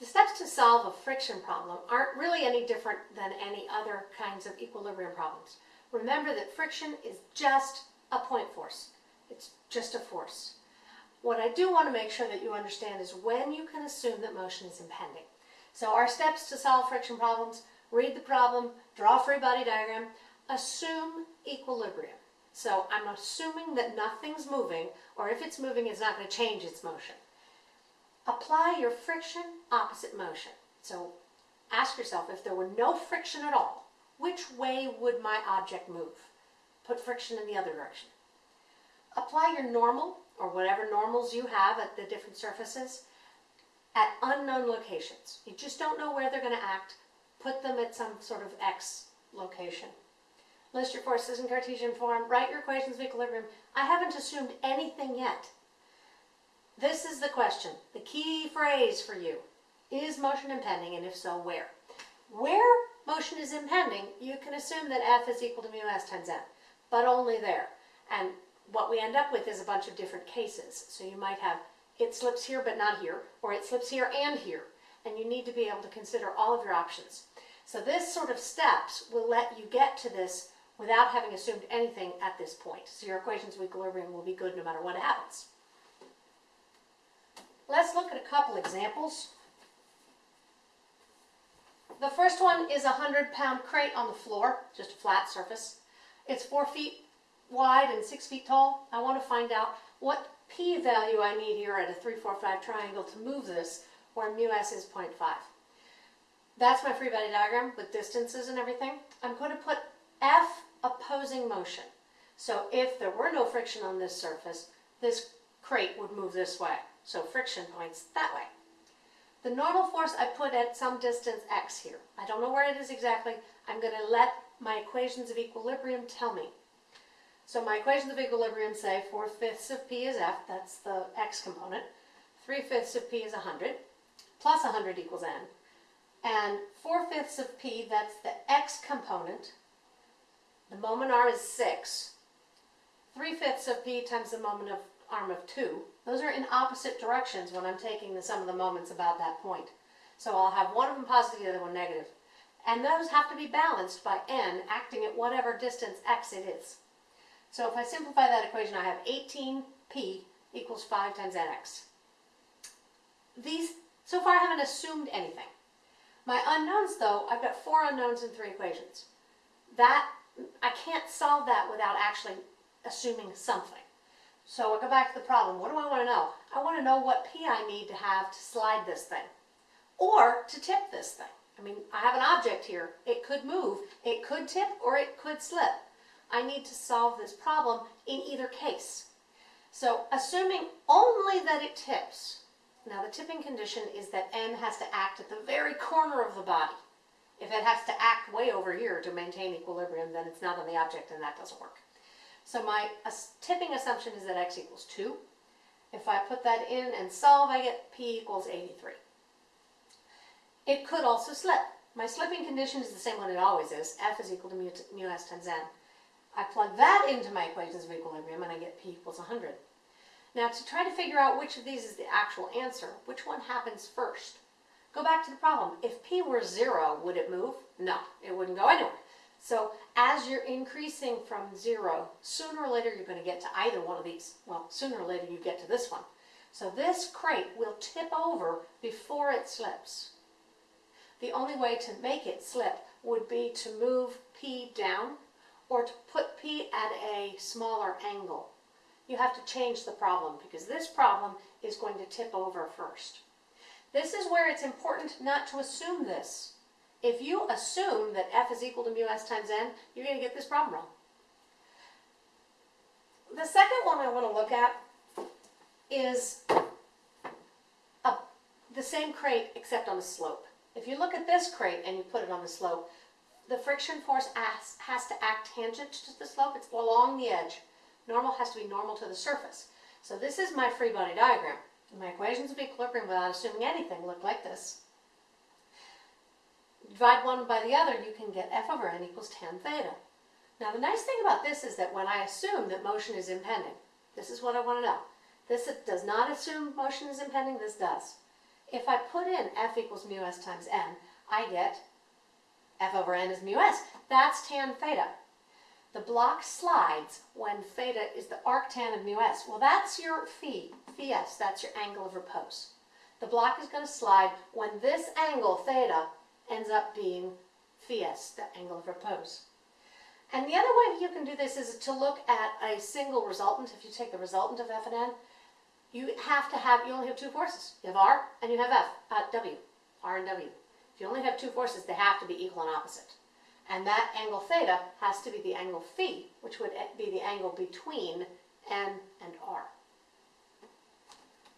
The steps to solve a friction problem aren't really any different than any other kinds of equilibrium problems. Remember that friction is just a point force. It's just a force. What I do want to make sure that you understand is when you can assume that motion is impending. So our steps to solve friction problems, read the problem, draw a free body diagram, assume equilibrium. So I'm assuming that nothing's moving, or if it's moving, it's not going to change its motion. Apply your friction opposite motion. So ask yourself, if there were no friction at all, which way would my object move? Put friction in the other direction. Apply your normal, or whatever normals you have at the different surfaces, at unknown locations. You just don't know where they're going to act. Put them at some sort of X location. List your forces in Cartesian form. Write your equations of equilibrium. I haven't assumed anything yet. This is the question, the key phrase for you. Is motion impending, and if so, where? Where motion is impending, you can assume that F is equal to mu s times n, but only there. And what we end up with is a bunch of different cases. So you might have it slips here but not here, or it slips here and here, and you need to be able to consider all of your options. So this sort of steps will let you get to this without having assumed anything at this point. So your equations of equilibrium will be good no matter what happens. Let's look at a couple examples. The first one is a 100 pound crate on the floor, just a flat surface. It's four feet wide and six feet tall. I want to find out what p value I need here at a 3, 4, 5 triangle to move this where mu s is 0.5. That's my free body diagram with distances and everything. I'm going to put F opposing motion. So if there were no friction on this surface, this crate would move this way. So friction points that way. The normal force I put at some distance x here. I don't know where it is exactly. I'm going to let my equations of equilibrium tell me. So my equations of equilibrium say 4 fifths of p is f, that's the x component. 3 fifths of p is 100, plus 100 equals n. And 4 fifths of p, that's the x component. The moment arm is 6. 3 fifths of p times the moment of arm of 2. Those are in opposite directions when I'm taking the sum of the moments about that point. So I'll have one of them positive, the other one negative. And those have to be balanced by n acting at whatever distance x it is. So if I simplify that equation, I have 18p equals 5 times nx. These, so far I haven't assumed anything. My unknowns though, I've got four unknowns in three equations. That, I can't solve that without actually assuming something. So I go back to the problem. What do I want to know? I want to know what P I need to have to slide this thing. Or to tip this thing. I mean, I have an object here. It could move, it could tip, or it could slip. I need to solve this problem in either case. So assuming only that it tips, now the tipping condition is that N has to act at the very corner of the body. If it has to act way over here to maintain equilibrium, then it's not on the object and that doesn't work. So my tipping assumption is that x equals 2. If I put that in and solve, I get p equals 83. It could also slip. My slipping condition is the same one it always is. F is equal to mu, mu s times n. I plug that into my equations of equilibrium and I get p equals 100. Now to try to figure out which of these is the actual answer, which one happens first? Go back to the problem. If p were 0, would it move? No, it wouldn't go anywhere. So as you're increasing from zero, sooner or later you're going to get to either one of these. Well, sooner or later you get to this one. So this crate will tip over before it slips. The only way to make it slip would be to move P down or to put P at a smaller angle. You have to change the problem because this problem is going to tip over first. This is where it's important not to assume this. If you assume that f is equal to mu s times n, you're going to get this problem wrong. The second one I want to look at is a, the same crate except on the slope. If you look at this crate and you put it on the slope, the friction force has, has to act tangent to the slope. It's along the edge. Normal has to be normal to the surface. So this is my free body diagram. My equations of equilibrium without assuming anything look like this divide one by the other, you can get f over n equals tan theta. Now the nice thing about this is that when I assume that motion is impending, this is what I want to know. This does not assume motion is impending, this does. If I put in F equals mu s times n, I get F over n is mu s. That's tan theta. The block slides when theta is the arctan of mu s. Well, that's your phi, phi s, that's your angle of repose. The block is going to slide when this angle, theta, ends up being phi the angle of repose. And the other way you can do this is to look at a single resultant. If you take the resultant of f and n, you have to have, you only have two forces. You have r and you have f, uh, w, r and w. If you only have two forces, they have to be equal and opposite. And that angle theta has to be the angle phi, which would be the angle between n and r.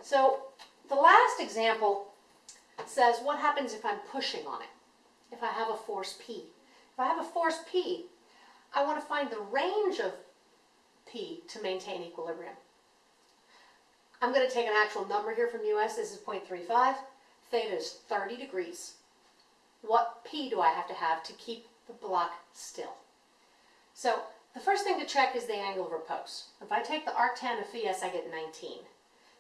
So the last example says what happens if I'm pushing on it, if I have a force P. If I have a force P, I want to find the range of P to maintain equilibrium. I'm going to take an actual number here from US. This is 0.35. Theta is 30 degrees. What P do I have to have to keep the block still? So the first thing to check is the angle of repose. If I take the arctan of phi s, I get 19.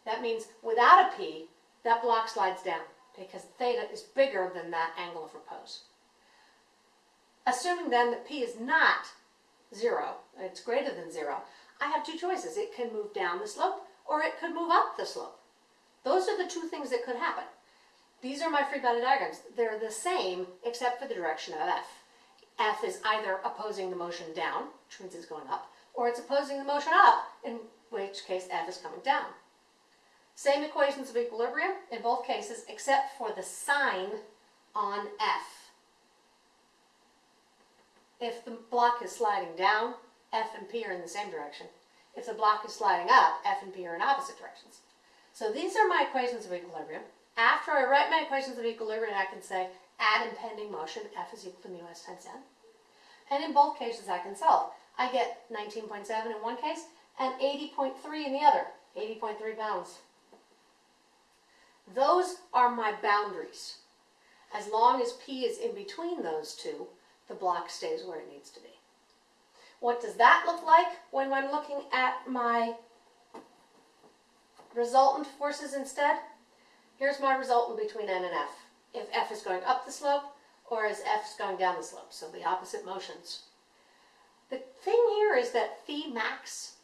That means without a P, that block slides down because theta is bigger than that angle of repose. Assuming then that P is not zero, it's greater than zero, I have two choices. It can move down the slope or it could move up the slope. Those are the two things that could happen. These are my free body diagrams. They're the same except for the direction of F. F is either opposing the motion down, which means it's going up, or it's opposing the motion up, in which case F is coming down. Same equations of equilibrium in both cases except for the sign on F. If the block is sliding down, F and P are in the same direction. If the block is sliding up, F and P are in opposite directions. So these are my equations of equilibrium. After I write my equations of equilibrium, I can say add impending motion, F is equal to mu s times n. And in both cases, I can solve. I get 19.7 in one case and 80.3 in the other, 80.3 pounds. Those are my boundaries. As long as P is in between those two, the block stays where it needs to be. What does that look like when I'm looking at my resultant forces instead? Here's my resultant between N and F. If F is going up the slope or as F is going down the slope, so the opposite motions. The thing here is that phi max,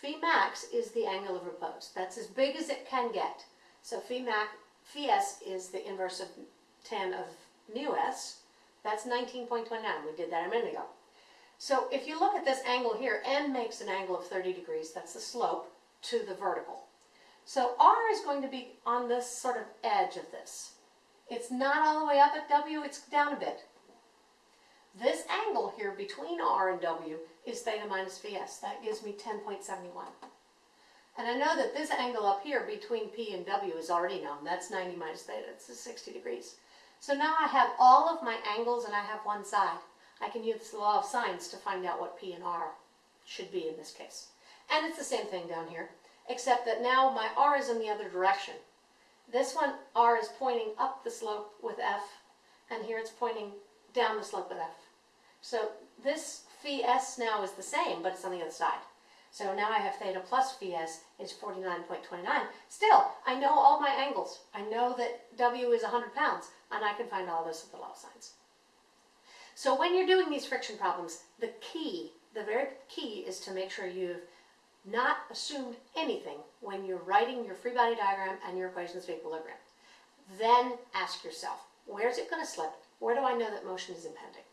phi max is the angle of repose. That's as big as it can get. So phi, max, phi s is the inverse of tan of mu s. That's 19.29. We did that a minute ago. So if you look at this angle here, n makes an angle of 30 degrees. That's the slope to the vertical. So r is going to be on this sort of edge of this. It's not all the way up at w, it's down a bit. This angle here between r and w is theta minus phi s. That gives me 10.71. And I know that this angle up here between p and w is already known. That's 90 minus theta. It's 60 degrees. So now I have all of my angles and I have one side. I can use the law of sines to find out what P and R should be in this case. And it's the same thing down here, except that now my R is in the other direction. This one, R is pointing up the slope with F, and here it's pointing down the slope with F. So this phi S now is the same, but it's on the other side. So now I have theta plus phi S is 49.29. Still, I know all my angles. I know that W is 100 pounds and I can find all this with the law of sines. So when you're doing these friction problems, the key, the very key is to make sure you've not assumed anything when you're writing your free body diagram and your equations of equilibrium. Then ask yourself, where is it going to slip? Where do I know that motion is impending?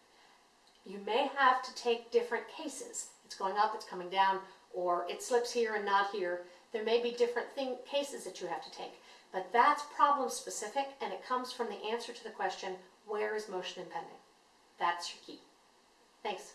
You may have to take different cases. It's going up, it's coming down, or it slips here and not here. There may be different thing, cases that you have to take. But that's problem specific and it comes from the answer to the question, where is motion impending? That's your key. Thanks.